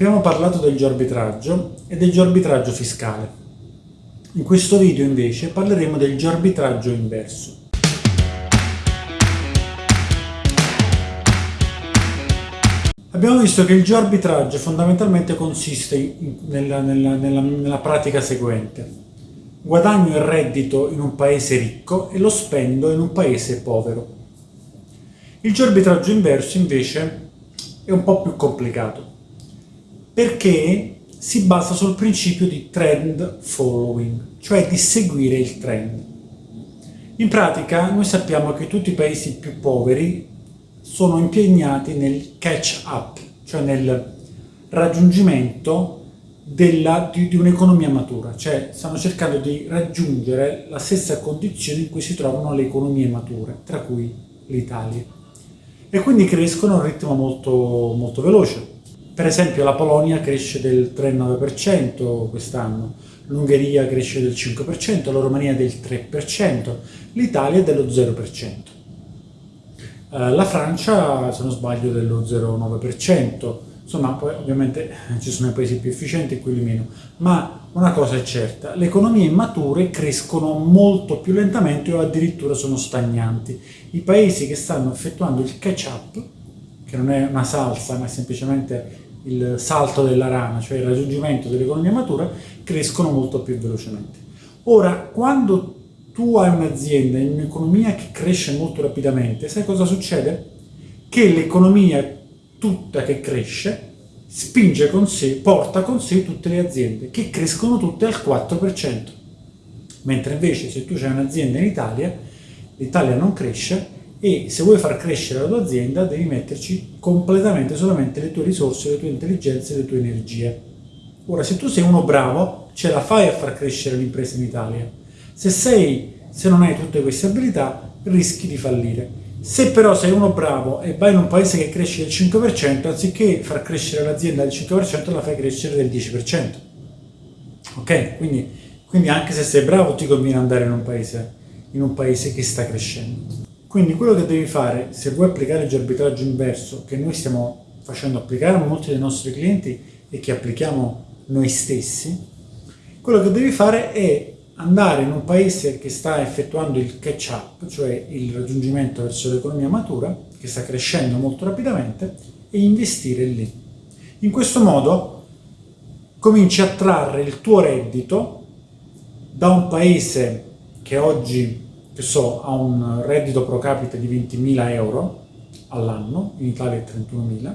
Abbiamo parlato del geoarbitraggio e del geoarbitraggio fiscale. In questo video invece parleremo del geoarbitraggio inverso. Abbiamo visto che il geoarbitraggio fondamentalmente consiste in, nella, nella, nella, nella pratica seguente. Guadagno il reddito in un paese ricco e lo spendo in un paese povero. Il geoarbitraggio inverso invece è un po' più complicato, perché si basa sul principio di trend following, cioè di seguire il trend. In pratica noi sappiamo che tutti i paesi più poveri sono impegnati nel catch up, cioè nel raggiungimento della, di, di un'economia matura, cioè stanno cercando di raggiungere la stessa condizione in cui si trovano le economie mature, tra cui l'Italia. E quindi crescono a un ritmo molto, molto veloce. Per esempio la Polonia cresce del 3,9% quest'anno, l'Ungheria cresce del 5%, la Romania del 3%, l'Italia dello 0%. Eh, la Francia, se non sbaglio, dello 0,9%, insomma poi ovviamente ci sono i paesi più efficienti e quelli meno, ma una cosa è certa, le economie mature crescono molto più lentamente o addirittura sono stagnanti. I paesi che stanno effettuando il catch-up, che non è una salsa ma è semplicemente il salto della rana, cioè il raggiungimento dell'economia matura, crescono molto più velocemente. Ora, quando tu hai un'azienda in un'economia che cresce molto rapidamente, sai cosa succede? Che l'economia tutta che cresce spinge con sé, porta con sé tutte le aziende, che crescono tutte al 4%. Mentre invece se tu hai un'azienda in Italia, l'Italia non cresce e se vuoi far crescere la tua azienda devi metterci completamente solamente le tue risorse, le tue intelligenze, le tue energie. Ora, se tu sei uno bravo, ce la fai a far crescere l'impresa in Italia. Se, sei, se non hai tutte queste abilità, rischi di fallire. Se però sei uno bravo e vai in un paese che cresce del 5%, anziché far crescere l'azienda del 5%, la fai crescere del 10%. Ok? Quindi, quindi anche se sei bravo ti conviene andare in un, paese, in un paese che sta crescendo. Quindi quello che devi fare, se vuoi applicare il arbitraggio inverso, che noi stiamo facendo applicare a molti dei nostri clienti e che applichiamo noi stessi, quello che devi fare è andare in un paese che sta effettuando il catch-up, cioè il raggiungimento verso l'economia matura, che sta crescendo molto rapidamente, e investire lì. In questo modo cominci a trarre il tuo reddito da un paese che oggi, che so, ha un reddito pro capite di 20.000 euro all'anno, in Italia è 31.000,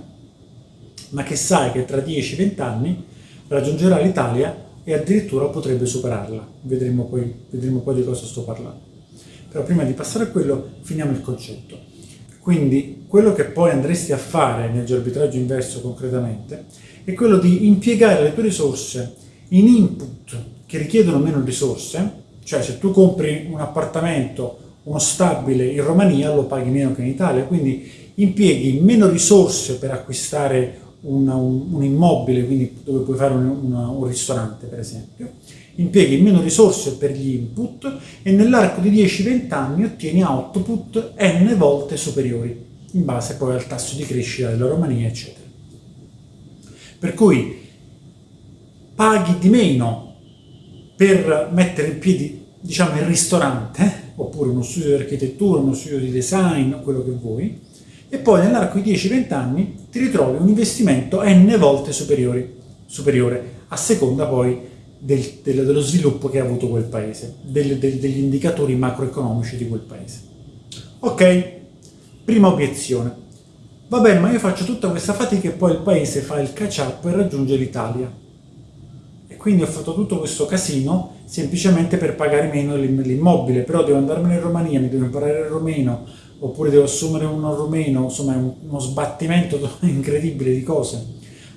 ma che sai che tra 10-20 anni raggiungerà l'Italia e addirittura potrebbe superarla. Vedremo poi, vedremo poi di cosa sto parlando. Però prima di passare a quello, finiamo il concetto. Quindi quello che poi andresti a fare nel arbitraggio inverso concretamente è quello di impiegare le tue risorse in input che richiedono meno risorse, cioè se tu compri un appartamento, uno stabile in Romania lo paghi meno che in Italia, quindi impieghi meno risorse per acquistare un, un, un immobile, quindi dove puoi fare un, un ristorante per esempio, impieghi meno risorse per gli input e nell'arco di 10-20 anni ottieni output n volte superiori, in base poi al tasso di crescita della Romania, eccetera. Per cui paghi di meno per mettere in piedi, diciamo, il ristorante, oppure uno studio di architettura, uno studio di design, quello che vuoi, e poi nell'arco di 10-20 anni ti ritrovi un investimento n volte superiore, superiore a seconda poi del, del, dello sviluppo che ha avuto quel paese, del, degli indicatori macroeconomici di quel paese. Ok, prima obiezione. Vabbè, ma io faccio tutta questa fatica e poi il paese fa il catch-up e raggiunge l'Italia. Quindi ho fatto tutto questo casino semplicemente per pagare meno l'immobile, però devo andarmene in Romania, mi devo imparare il romeno, oppure devo assumere uno rumeno, insomma è uno sbattimento incredibile di cose.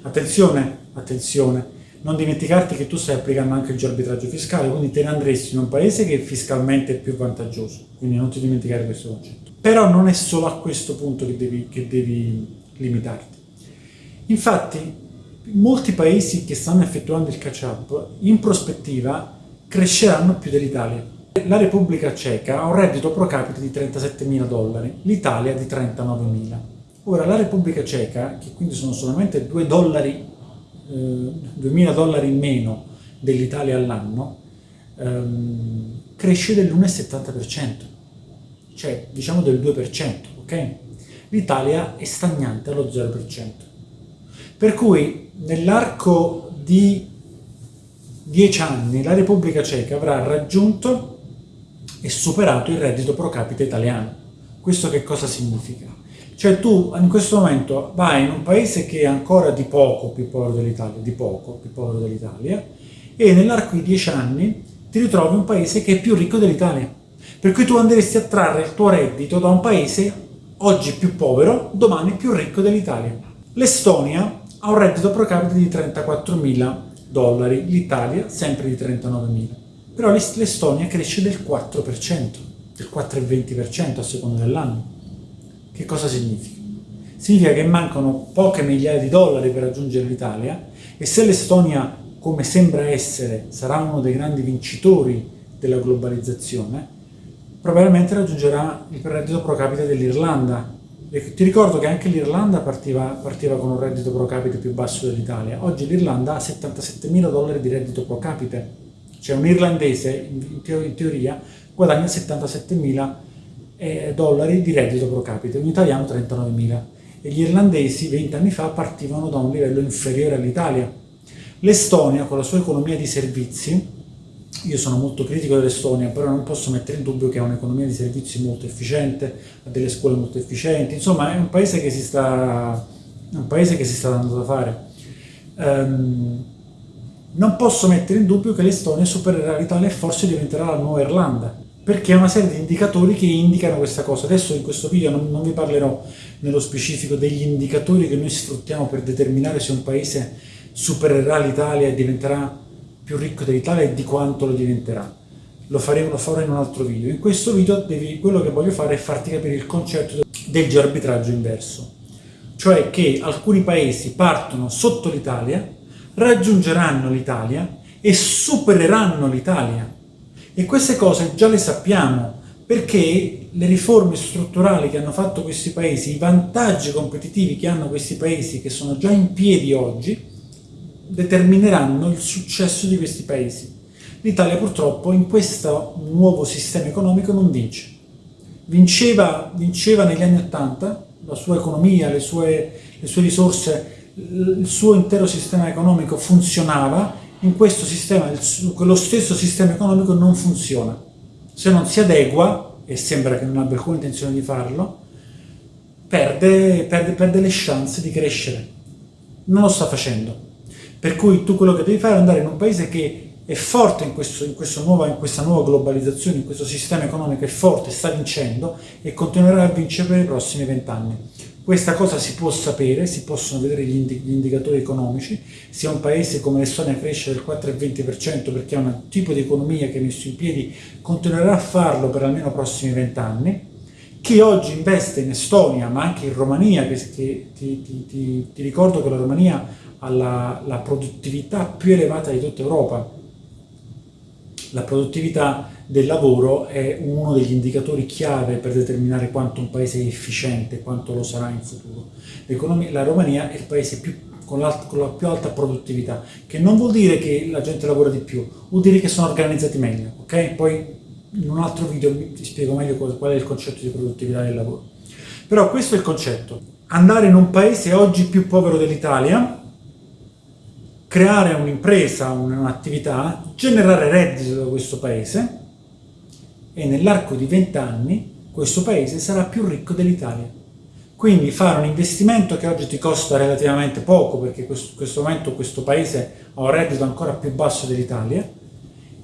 Attenzione, attenzione, non dimenticarti che tu stai applicando anche il arbitraggio fiscale, quindi te ne andresti in un paese che fiscalmente è più vantaggioso, quindi non ti dimenticare questo concetto. Però non è solo a questo punto che devi, che devi limitarti. Infatti, molti paesi che stanno effettuando il catch-up, in prospettiva, cresceranno più dell'Italia la Repubblica Ceca ha un reddito pro capite di 37.000 dollari, l'Italia di 39.000. Ora, la Repubblica Ceca, che quindi sono solamente 2 dollari eh, 2000 dollari in meno dell'Italia all'anno, ehm, cresce dell'1,70%, cioè diciamo del 2%, ok? L'Italia è stagnante allo 0%. Per cui nell'arco di 10 anni la Repubblica Ceca avrà raggiunto e superato il reddito pro capite italiano. Questo che cosa significa? Cioè tu in questo momento vai in un paese che è ancora di poco più povero dell'Italia, di poco più povero dell'Italia, e nell'arco di dieci anni ti ritrovi un paese che è più ricco dell'Italia. Per cui tu andresti a trarre il tuo reddito da un paese oggi più povero, domani più ricco dell'Italia. L'Estonia ha un reddito pro capite di 34.000 dollari, l'Italia sempre di 39.000. Però l'Estonia cresce del 4%, del 4,20% a seconda dell'anno. Che cosa significa? Significa che mancano poche migliaia di dollari per raggiungere l'Italia e se l'Estonia, come sembra essere, sarà uno dei grandi vincitori della globalizzazione, probabilmente raggiungerà il reddito pro capite dell'Irlanda. Ti ricordo che anche l'Irlanda partiva, partiva, con un reddito pro capite più basso dell'Italia. Oggi l'Irlanda ha 77.000 dollari di reddito pro capite. Cioè un irlandese, in, teoria, guadagna 77.000 eh, dollari di reddito pro capite, un italiano 39.000. E gli irlandesi 20 anni fa partivano da un livello inferiore all'Italia. L'Estonia, con la sua economia di servizi, io sono molto critico dell'Estonia, però non posso mettere in dubbio che ha un'economia di servizi molto efficiente, ha delle scuole molto efficienti, insomma è un paese che si sta, che si sta dando da fare. Um, non posso mettere in dubbio che l'Estonia supererà l'Italia e forse diventerà la nuova Irlanda, perché ha una serie di indicatori che indicano questa cosa. Adesso in questo video non, non vi parlerò nello specifico degli indicatori che noi sfruttiamo per determinare se un paese supererà l'Italia e diventerà più ricco dell'Italia e di quanto lo diventerà. Lo, faremo, lo farò in un altro video. In questo video devi, quello che voglio fare è farti capire il concetto del geoarbitraggio inverso. Cioè che alcuni paesi partono sotto l'Italia, raggiungeranno l'Italia e supereranno l'Italia. E queste cose già le sappiamo, perché le riforme strutturali che hanno fatto questi paesi, i vantaggi competitivi che hanno questi paesi, che sono già in piedi oggi, determineranno il successo di questi paesi. L'Italia purtroppo in questo nuovo sistema economico non vince. Vinceva, vinceva negli anni Ottanta, la sua economia, le sue, le sue risorse, il suo intero sistema economico funzionava, in questo sistema, quello stesso sistema economico non funziona. Se non si adegua, e sembra che non abbia alcuna intenzione di farlo, perde, perde, perde le chance di crescere. Non lo sta facendo. Per cui tu quello che devi fare è andare in un paese che è forte in, questo, in, nuova, in, questa nuova globalizzazione, in questo sistema economico, è forte, sta vincendo e continuerà a vincere per i prossimi vent'anni. Questa cosa si può sapere, si possono vedere gli, indi gli indicatori economici, se un paese come l'Estonia cresce del 4,20% perché ha un tipo di economia che è messo in piedi, continuerà a farlo per almeno i prossimi vent'anni, chi oggi investe in Estonia, ma anche in Romania, che, che ti, ti, ti, ti ricordo che la Romania alla la produttività più elevata di tutta Europa. La produttività del lavoro è uno degli indicatori chiave per determinare quanto un paese è efficiente, quanto lo sarà in futuro. La Romania è il paese più, con, la, con, la, più alta produttività, che non vuol dire che la gente lavora di più, vuol dire che sono organizzati meglio, ok? Poi in un altro video ti spiego meglio qual è il concetto di produttività del lavoro. Però questo è il concetto. Andare in un paese oggi più povero dell'Italia, creare un'impresa, un'attività, generare reddito da questo paese e nell'arco di 20 anni questo paese sarà più ricco dell'Italia. Quindi fare un investimento che oggi ti costa relativamente poco, perché in questo momento questo paese ha un reddito ancora più basso dell'Italia,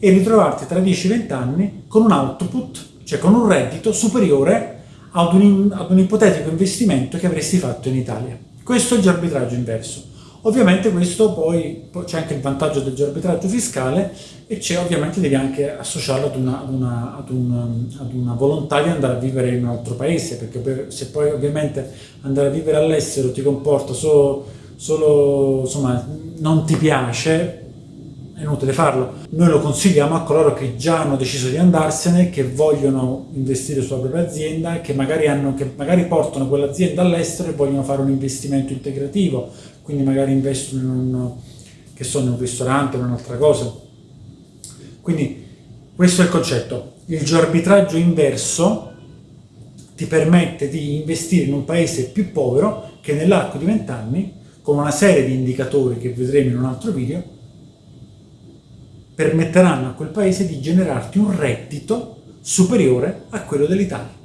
e ritrovarti tra 10-20 anni con un output, cioè con un reddito superiore ad un, ad un ipotetico investimento che avresti fatto in Italia. Questo è il arbitraggio inverso. Ovviamente questo poi, c'è anche il vantaggio del arbitraggio fiscale e c'è ovviamente devi anche associarlo ad una, una, ad, una, ad una, volontà di andare a vivere in un altro paese, perché per, se poi ovviamente andare a vivere all'estero ti comporta solo, solo, insomma, non ti piace, è inutile farlo. Noi lo consigliamo a coloro che già hanno deciso di andarsene, che vogliono investire sulla propria azienda, che magari, hanno, che magari portano quell'azienda all'estero e vogliono fare un investimento integrativo, quindi magari investono in un, sono in un ristorante o in un'altra cosa. Quindi questo è il concetto. Il geoarbitraggio inverso ti permette di investire in un paese più povero che nell'arco di vent'anni, con una serie di indicatori che vedremo in un altro video, permetteranno a quel paese di generarti un reddito superiore a quello dell'Italia.